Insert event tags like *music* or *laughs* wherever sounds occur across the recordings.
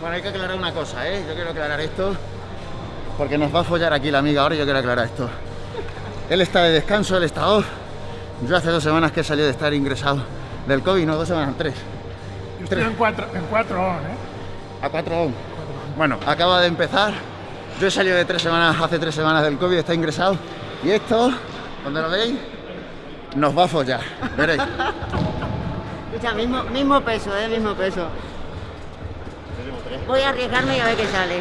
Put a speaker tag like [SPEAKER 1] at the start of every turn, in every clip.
[SPEAKER 1] Bueno, hay que aclarar una cosa, ¿eh? Yo quiero aclarar esto porque nos va a follar aquí la amiga ahora y yo quiero aclarar esto. Él está de descanso, él está off. Yo hace dos semanas que he de estar ingresado del COVID, no, dos semanas, tres.
[SPEAKER 2] Yo estoy en cuatro, en cuatro on, ¿eh?
[SPEAKER 1] A cuatro on. Bueno, acaba de empezar. Yo he salido de tres semanas, hace tres semanas del COVID, está ingresado. Y esto, cuando lo veis, nos va a follar. Veréis. *laughs*
[SPEAKER 3] Escucha, mismo, mismo peso, ¿eh? Mismo peso. Voy a arriesgarme y a ver qué sale.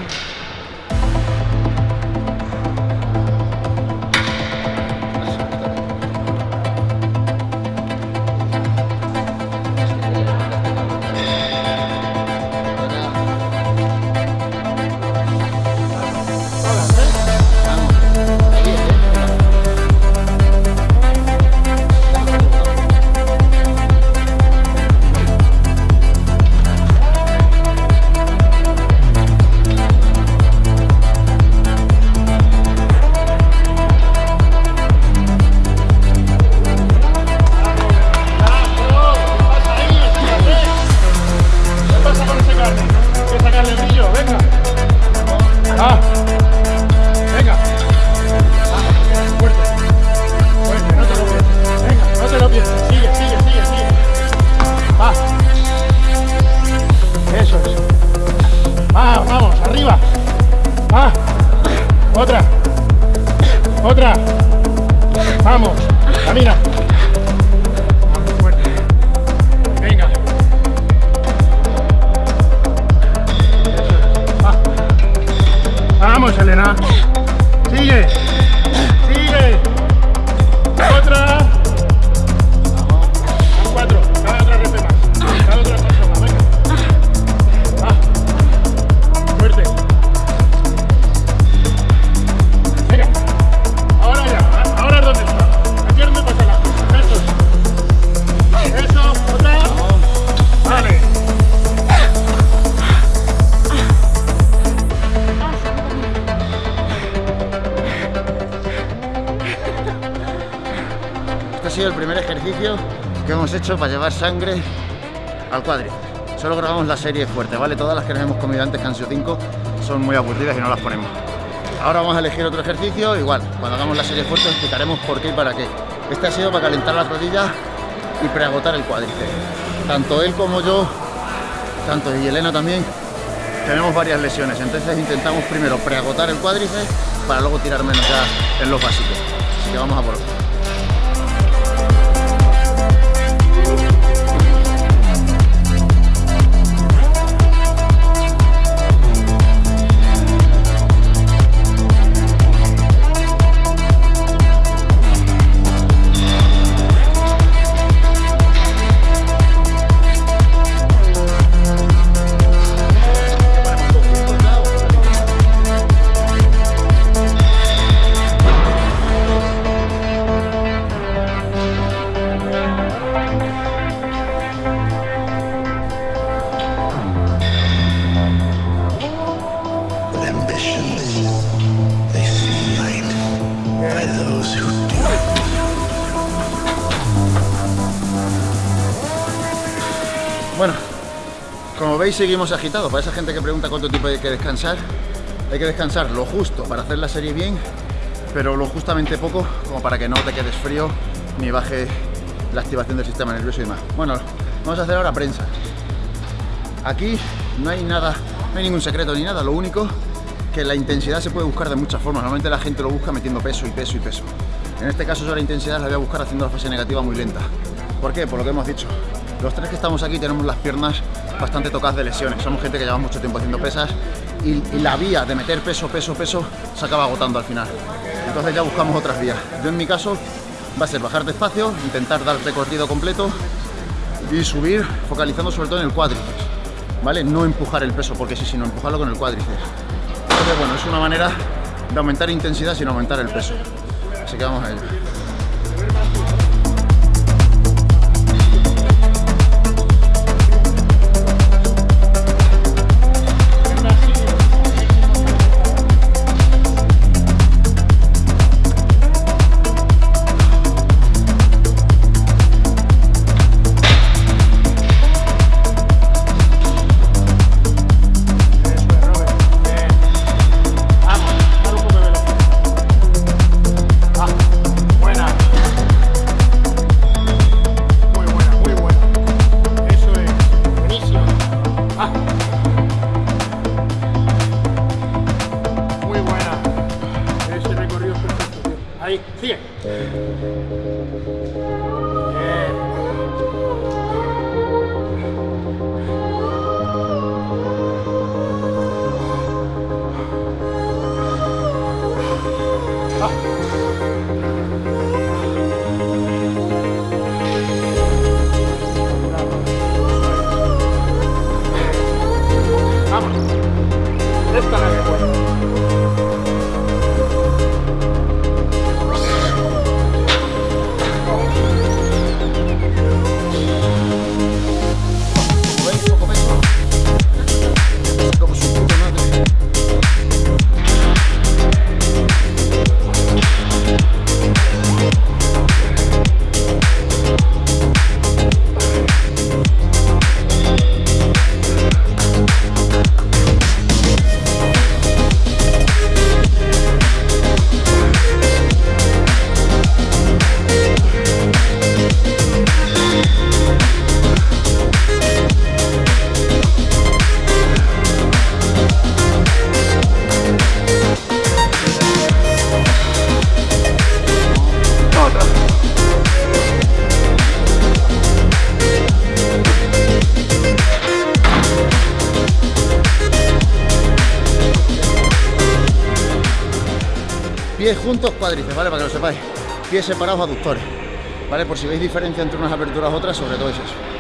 [SPEAKER 2] Otra. Vamos. Camina. Vamos, fuerte. Venga. Vamos, Elena.
[SPEAKER 1] Ejercicio que hemos hecho para llevar sangre al cuádriceps. Solo grabamos la serie fuerte, ¿vale? Todas las que nos hemos comido antes, que han sido 5, son muy aburridas y no las ponemos. Ahora vamos a elegir otro ejercicio, igual, cuando hagamos la serie fuerte explicaremos por qué y para qué. Este ha sido para calentar las rodillas y preagotar el cuádriceps. Tanto él como yo, tanto y Elena también, tenemos varias lesiones, entonces intentamos primero preagotar el cuádriceps para luego tirar menos ya en los básicos. Así que vamos a por otro. Veis seguimos agitados. Para esa gente que pregunta cuánto tiempo hay que descansar, hay que descansar lo justo para hacer la serie bien, pero lo justamente poco como para que no te quedes frío ni baje la activación del sistema nervioso y demás. Bueno, vamos a hacer ahora prensa. Aquí no hay nada, no hay ningún secreto ni nada, lo único que la intensidad se puede buscar de muchas formas. Normalmente la gente lo busca metiendo peso y peso y peso. En este caso yo la intensidad la voy a buscar haciendo la fase negativa muy lenta. ¿Por qué? Por lo que hemos dicho. Los tres que estamos aquí tenemos las piernas bastante tocadas de lesiones. Somos gente que lleva mucho tiempo haciendo pesas y, la vía de meter peso, peso, peso se acaba agotando al final. Entonces ya buscamos otras vías. Yo en mi caso va a ser bajar despacio, intentar dar recorrido completo y subir focalizando sobre todo en el cuádriceps. ¿Vale? No empujar el peso porque sí, sino empujarlo con el cuádriceps. Entonces, bueno, es una manera de aumentar intensidad sin aumentar el peso. Así que vamos a ello. 哎，谢。Juntos, cuádriceps, ¿vale? Para que lo sepáis. Pies separados, aductores. ¿Vale? Por si veis diferencia entre unas aperturas u otras, sobre todo es eso.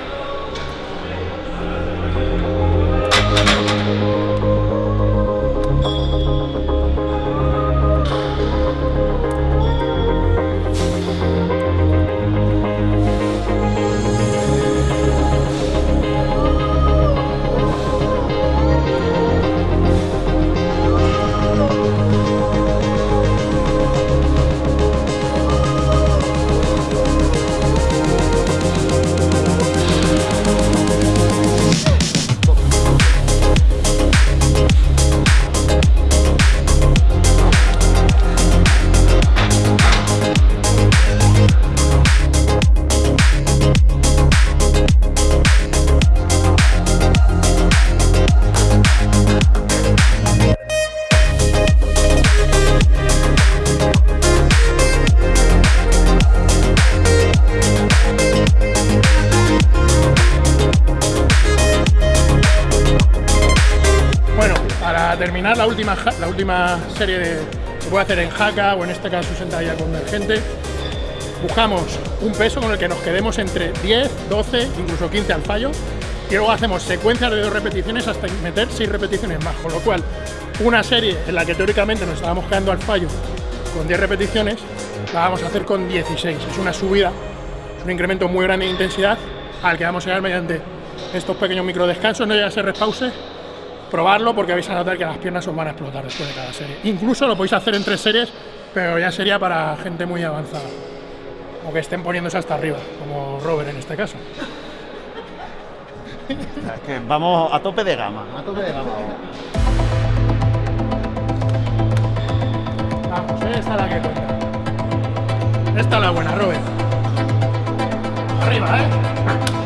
[SPEAKER 2] La última, la última serie de, se puede hacer en jaca o en este caso sentadilla convergente, buscamos un peso con el que nos quedemos entre 10, 12, incluso 15 al fallo y luego hacemos secuencias de dos repeticiones hasta meter 6 repeticiones más, con lo cual una serie en la que teóricamente nos estábamos quedando al fallo con 10 repeticiones, la vamos a hacer con 16. Es una subida, es un incremento muy grande de intensidad al que vamos a llegar mediante estos pequeños micro descansos, no llega a ser respause, probarlo porque vais a notar que las piernas os van a explotar después de cada serie. Incluso lo podéis hacer en tres series, pero ya sería para gente muy avanzada. O que estén poniéndose hasta arriba, como Robert en este caso.
[SPEAKER 1] Es que vamos a tope de gama. A tope de gama.
[SPEAKER 2] Vamos, esta es la que cuenta. Esta es la buena, Robert. Arriba, ¿eh?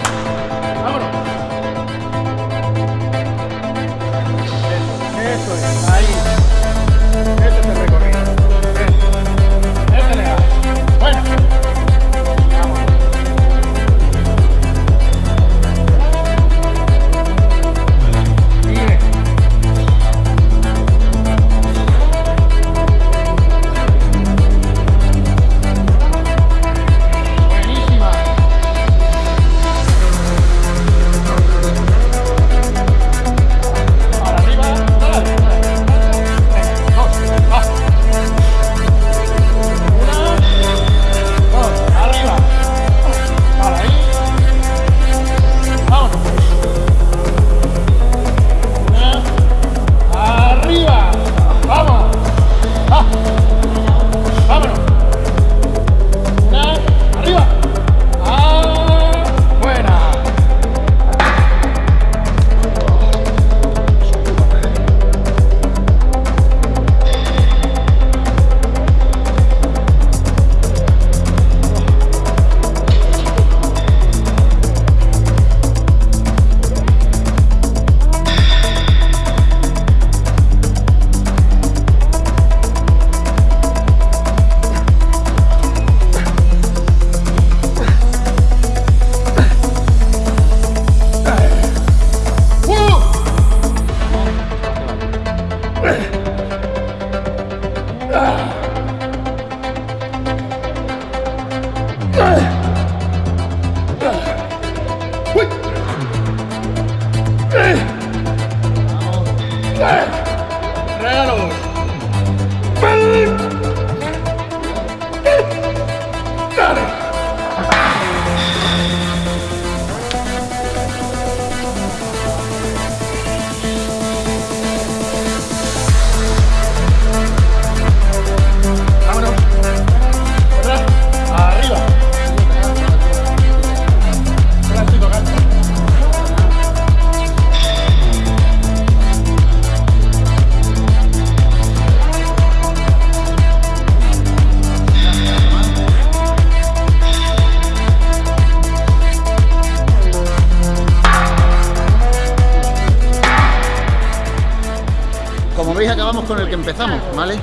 [SPEAKER 1] Empezamos, ¿vale?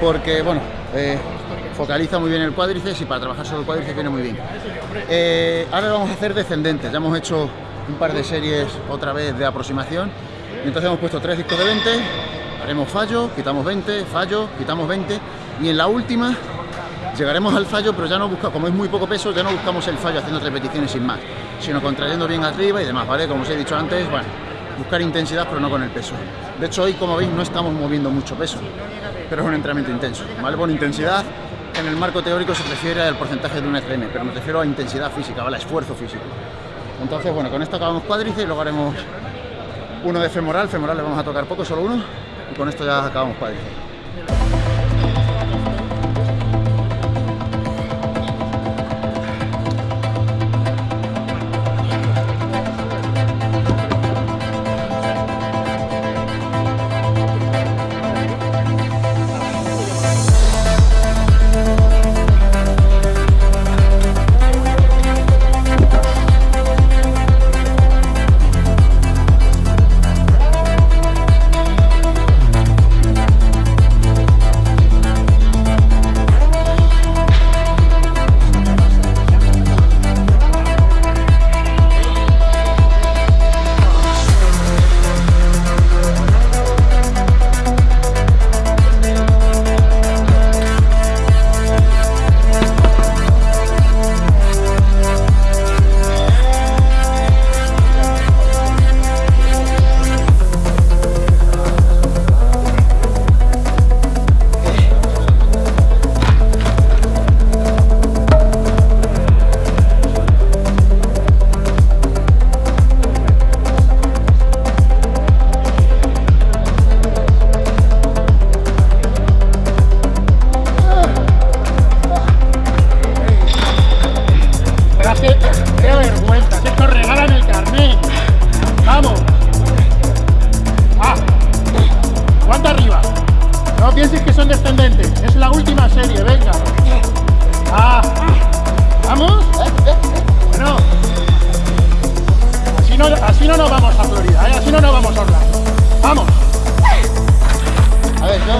[SPEAKER 1] Porque, bueno, eh, focaliza muy bien el cuádriceps y para trabajar sobre el cuádriceps viene muy bien. Eh, ahora vamos a hacer descendentes, ya hemos hecho un par de series otra vez de aproximación y entonces hemos puesto tres discos de 20, haremos fallo, quitamos 20, fallo, quitamos 20 y en la última llegaremos al fallo, pero ya no buscamos, como es muy poco peso, ya no buscamos el fallo haciendo repeticiones sin más, sino contrayendo bien arriba y demás, ¿vale? Como os he dicho antes, bueno, buscar intensidad pero no con el peso. De hecho hoy, como veis, no estamos moviendo mucho peso, pero es un entrenamiento intenso, ¿vale? Bueno, intensidad en el marco teórico se refiere al porcentaje de un FM, pero me refiero a intensidad física, ¿vale? A esfuerzo físico. Entonces, bueno, con esto acabamos cuádriceps y luego haremos uno de femoral, femoral le vamos a tocar poco, solo uno, y con esto ya acabamos cuádriceps.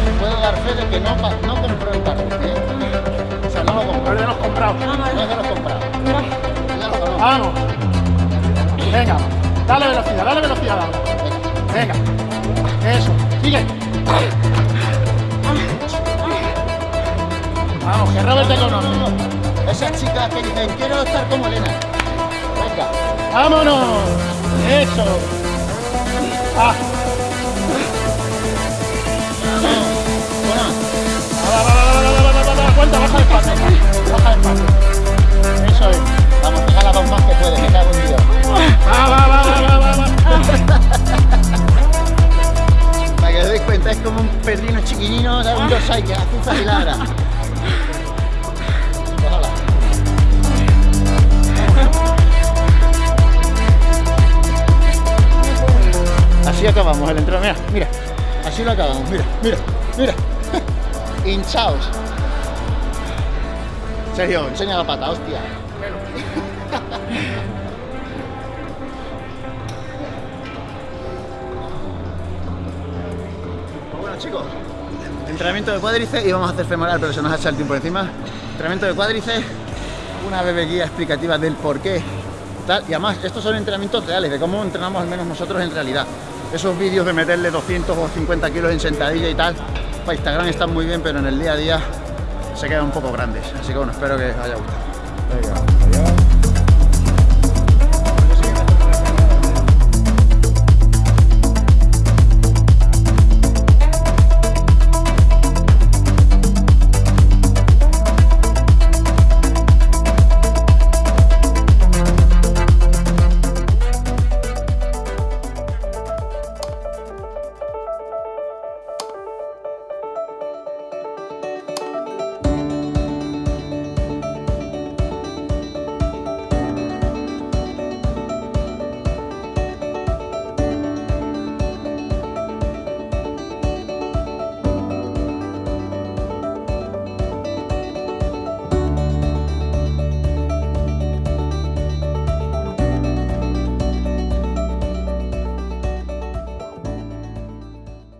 [SPEAKER 1] Yo puedo dar fe de que no, no compré el carnet, ¿eh? O sea, no lo compré,
[SPEAKER 2] No le hemos comprado.
[SPEAKER 1] no es que lo he comprado. Ya lo conozco.
[SPEAKER 2] Vamos. Venga, dale velocidad, dale velocidad. dale. Venga. Eso, sigue. Vamos, que Robert te conoce.
[SPEAKER 1] Esas chicas que dicen, quiero estar como Elena. Venga.
[SPEAKER 2] ¡Vámonos! Eso. Ah, baja el paso. Baja el paso. Eso es.
[SPEAKER 1] vamos, que las dos más que puedes, me cago en Dios.
[SPEAKER 2] Va, va, va, va, va, va.
[SPEAKER 1] Para que os deis cuenta, es como un perrino chiquinino, ¿sabes? un dorsai que azuza y ladra. Así acabamos el entrenamiento. Mira, mira, así lo acabamos. Mira, mira, mira. *laughs* Hinchaos. Sergio, enseña la pata, hostia. Pues bueno chicos, entrenamiento de cuádriceps y vamos a hacer femoral, pero se nos ha echado el tiempo encima. Entrenamiento de cuádriceps, una breve guía explicativa del por qué. Tal. Y además, estos son entrenamientos reales, de cómo entrenamos al menos nosotros en realidad. Esos vídeos de meterle 200 o 50 kilos en sentadilla y tal, para Instagram están muy bien, pero en el día a día se quedan un poco grandes. Así que bueno, espero que os haya gustado.